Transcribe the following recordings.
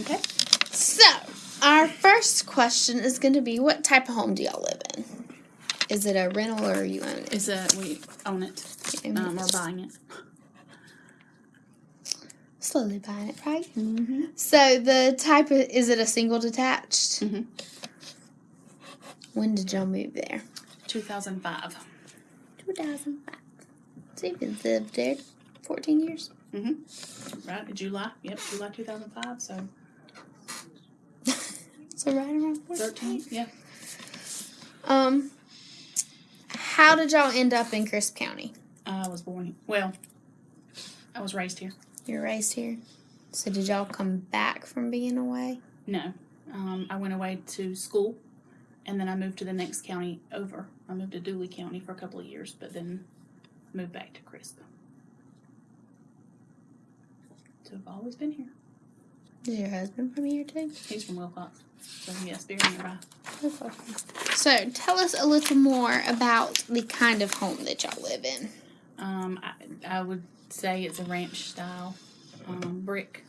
Okay. So, our first question is going to be what type of home do y'all live in? Is it a rental or you own it? Is a we own it. Um, we're buying it. Slowly buying it, right? Mm-hmm. So, the type of is it a single detached? Mhm. When did y'all move there? 2005. 2005. So, you've been lived there 14 years. Mm-hmm. Right. July. Yep. July 2005. So So, right around 13. Yeah. Um, how did y'all end up in Crisp County? I was born. Well, I was raised here. You're raised here. So did y'all come back from being away? No. Um, I went away to school, and then I moved to the next county over. I moved to Dooly County for a couple of years, but then moved back to Crisp. So I've always been here. Is your husband from here too? He's from Wilcox, so yes, very nearby. So tell us a little more about the kind of home that y'all live in. Um, I, I would say it's a ranch style, um, brick.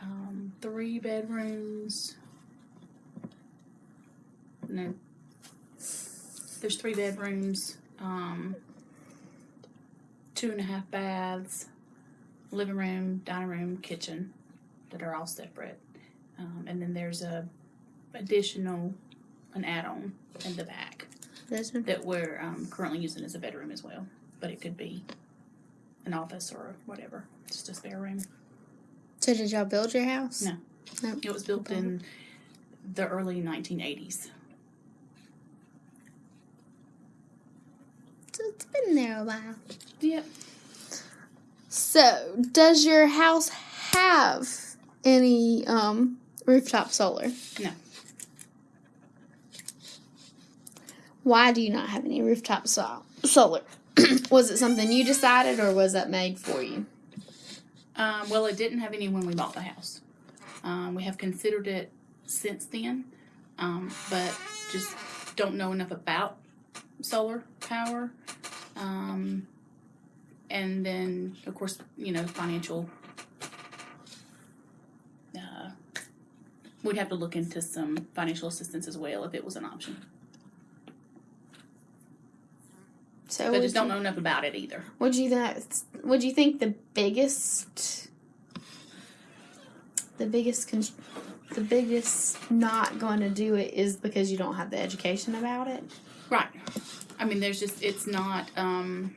Um, three bedrooms. No. There's three bedrooms, um, two and a half baths, living room, dining room, kitchen that are all separate. Um, and then there's a additional, an add-on in the back This one? that we're um, currently using as a bedroom as well, but it could be an office or whatever, just a spare room. So did y'all build your house? No. No. It was built in the early 1980s. So it's been there a while. Yep. So does your house have any um rooftop solar? No. Why do you not have any rooftop sol- solar? was it something you decided or was that made for you? Um, well, it didn't have any when we bought the house. Um, we have considered it since then, um, but just don't know enough about solar power. Um, and then, of course, you know, financial. Uh, we'd have to look into some financial assistance as well if it was an option. So would just don't you- know enough about it either. Would you that? Would you think the biggest, the biggest, con- the biggest not going to do it is because you don't have the education about it? Right. I mean, there's just, it's not, um,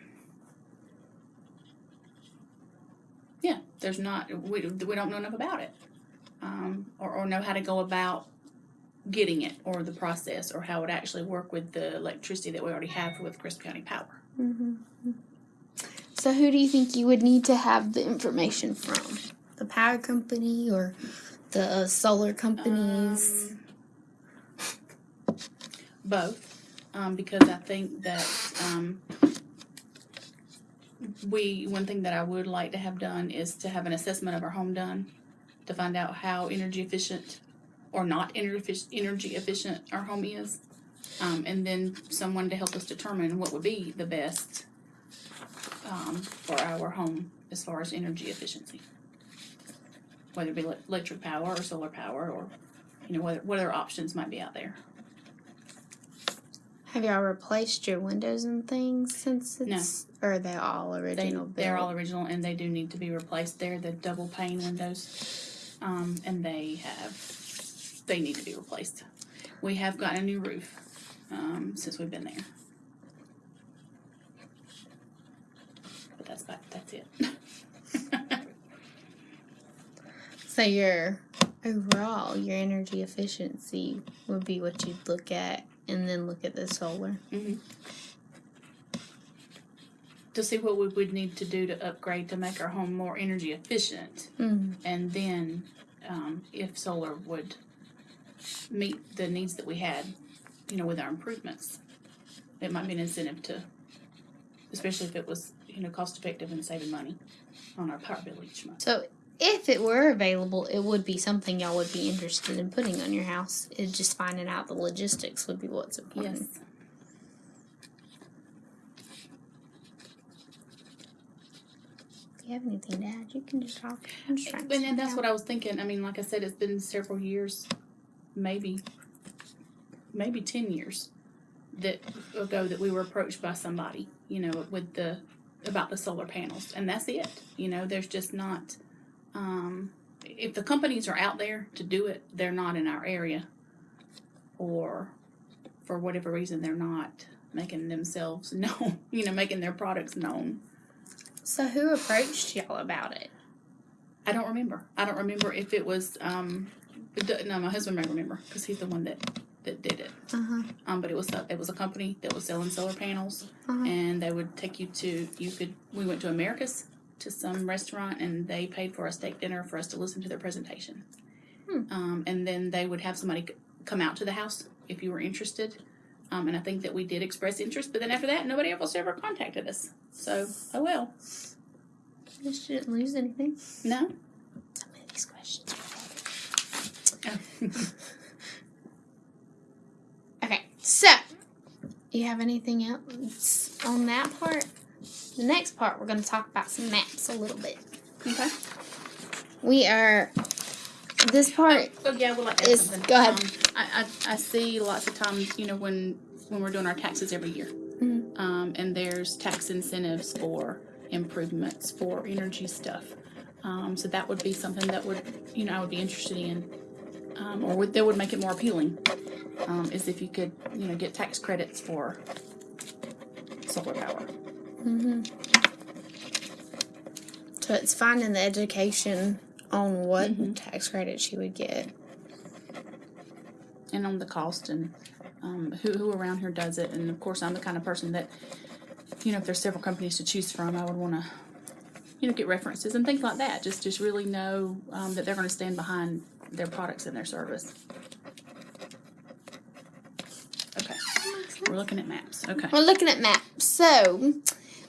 yeah, there's not, we, we don't know enough about it. Um, or, or know how to go about getting it or the process or how it actually work with the electricity that we already have with Crisp County Power. Mm-hmm. So who do you think you would need to have the information from? The power company or the uh, solar companies? Um, both, um, because I think that um, we one thing that I would like to have done is to have an assessment of our home done to find out how energy efficient or not energy energy efficient our home is, um, and then someone to help us determine what would be the best um, for our home as far as energy efficiency, whether it be electric power or solar power or you know what what other options might be out there. Have y'all replaced your windows and things since No. or are they all original? they're all original and they do need to be replaced. They're the double pane windows, um, and they have they need to be replaced. We have gotten a new roof um, since we've been there, but that's about that's it. So your overall, your energy efficiency would be what you'd look at, and then look at the solar. hmm To see what we would need to do to upgrade to make our home more energy efficient, Mm. and then um, if solar would meet the needs that we had, you know, with our improvements, it might be an incentive to, especially if it was, you know, cost effective and saving money on our power bill each month. So if it were available, it would be something y'all would be interested in putting on your house. It just finding out the logistics would be what's important. Yes. You have anything to add, you can just talk. I'm just trying to And then that's what I was thinking. I mean, like I said, it's been several years, maybe, maybe ten years that ago that we were approached by somebody, you know, with the about the solar panels, and that's it. You know, there's just not. Um, if the companies are out there to do it, they're not in our area, or for whatever reason, they're not making themselves known. You know, making their products known. So who approached y'all about it? I don't remember. I don't remember if it was. Um, no, my husband may remember because he's the one that that did it. Uh huh. Um, but it was a- it was a company that was selling solar panels, Uh-huh. and they would take you to. You could. We went to Americus to some restaurant, and they paid for a steak dinner for us to listen to their presentation. Hmm. Um, and then they would have somebody come out to the house if you were interested. Um, and I think that we did express interest, but then after that, nobody else ever contacted us. So, oh well. You didn't lose anything. No. Some of these questions. Okay, so you have anything else on that part? The next part, we're going to talk about some maps a little bit. okay. We are. This part Oh yeah, I would like Is- something. go ahead. Um, I, I I see lots of times, you know, when when we're doing our taxes every year, Mhm. um, and there's tax incentives for improvements for energy stuff. Um, so that would be something that would, you know, I would be interested in, um, or would, that would make it more appealing. Um, is if you could, you know, get tax credits for solar power. Mm -hmm. So it's finding the education on what Mhm. tax credit she would get. and on the cost and um, who, who around here does it. And of course, I'm the kind of person that, you know, if there's several companies to choose from, I would want to, you know, get references and things like that. Just just really know um, that they're going to stand behind their products and their service. Okay, we're looking at maps. Okay. We're looking at maps. So,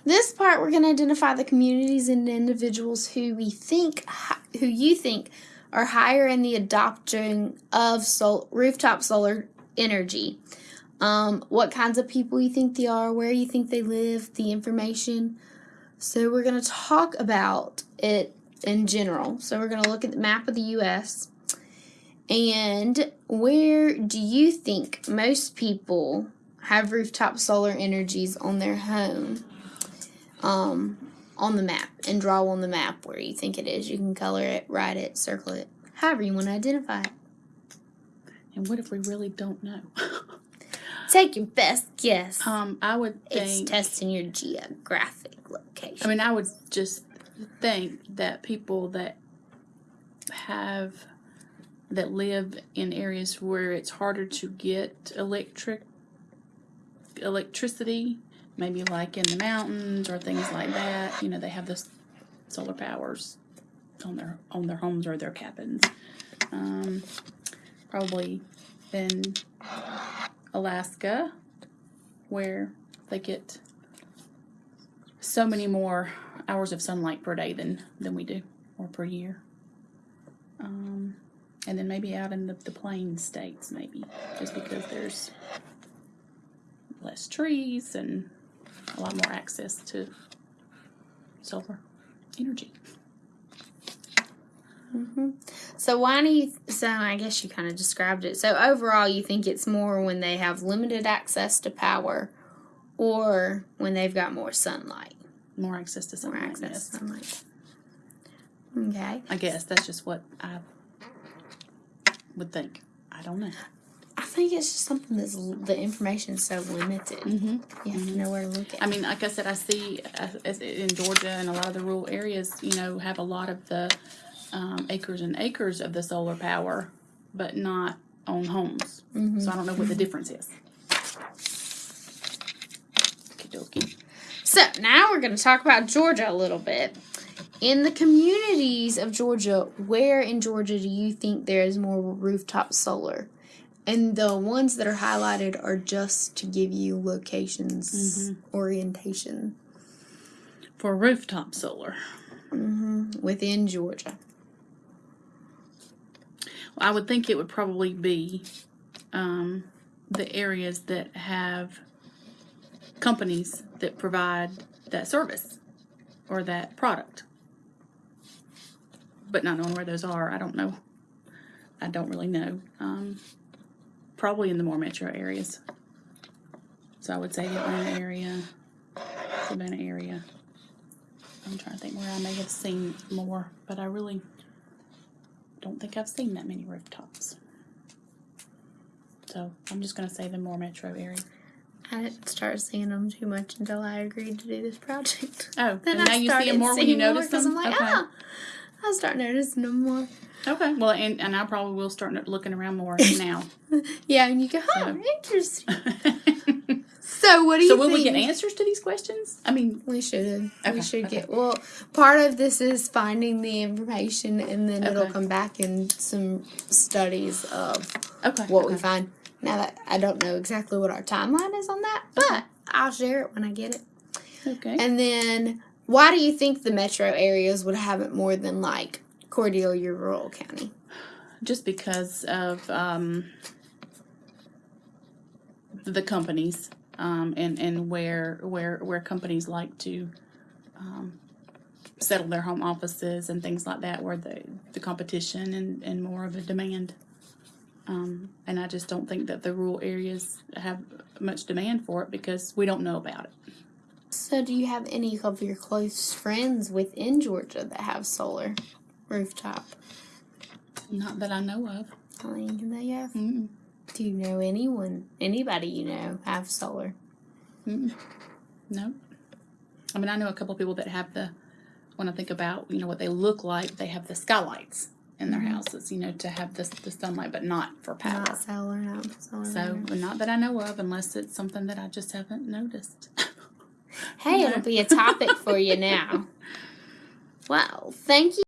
this part we're going to identify the communities and individuals who we think, who you think are higher in the adoption of sol- rooftop solar energy. Um, what kinds of people you think they are, where you think they live, the information. So, we're going to talk about it in general. So, we're going to look at the map of the U.S. And where do you think most people have rooftop solar energies on their home um, on the map and draw on the map where you think it is. You can color it, write it, circle it, however you want to identify it. And what if we really don't know? Take your best guess. um, I would think, it's testing your geographic location. I mean, I would just think that people that have that live in areas where it's harder to get electric electricity, maybe like in the mountains or things like that. You know, they have this solar powers on their on their homes or their cabins. Um, probably in Alaska, where they get so many more hours of sunlight per day than than we do or per year. Um, and then maybe out in the, the plain states, maybe just because there's less trees and a lot more access to solar energy. hmm So why do you? So I guess you kind of described it. So overall, you think it's more when they have limited access to power, or when they've got more sunlight, More access to more access yes. to sunlight. Okay. I guess that's just what I would think. I don't know. I think it's just something that's the information is so limited. Mm-hmm. You have to know where to look at. I mean, like I said, I see uh, in Georgia and a lot of the rural areas, you know, have a lot of the um, acres and acres of the solar power, but not on homes. Mhm. So I don't know what the difference is. Okey-dokey. So now we're going to talk about Georgia a little bit. In the communities of Georgia, where in Georgia do you think there is more rooftop solar? And the ones that are highlighted are just to give you locations, orientation For rooftop solar, hmm within Georgia. I would think it would probably be um, the areas that have companies that provide that service or that product. but not knowing where those are, I don't know. I don't really know. Um, probably in the more metro areas. So I would say the Atlanta area, Savannah area. I'm trying to think where I may have seen more, but I really don't think I've seen that many rooftops. So I'm just gonna say the more metro area. I didn't start seeing them too much until I agreed to do this project. Oh, Then and I now you see them more when you notice them. I'm like, okay. oh, I start noticing them more. Okay. Well, and, and I probably will start looking around more now. Yeah, and you go, oh, So- interesting. So, what do you so will think? we get answers to these questions? I mean, We should. Okay, we should okay. get. Well, part of this is finding the information, and then it'll come back in some studies of okay. what okay. we find. Now that I don't know exactly what our timeline is on that, but I'll share it when I get it. Okay. And then, why do you think the metro areas would have it more than like Cordelia, rural county? Just because of um, the companies um, and and where where where companies like to um, settle their home offices and things like that, where the the competition and and more of a demand. Um, and I just don't think that the rural areas have much demand for it because we don't know about it. So, do you have any of your close friends within Georgia that have solar rooftop? Not that I know of. I they have. Mm-mm. Do you know anyone, anybody you know, have solar? Mm-mm. No. I mean, I know a couple of people that have the, when I think about, you know, what they look like, they have the skylights in their mm-hmm. houses, you know, to have this the sunlight, but not for power. Not solar, not solar. So, not that I know of, unless it's something that I just haven't noticed. hey, it'll be a topic for you now. Well, thank you.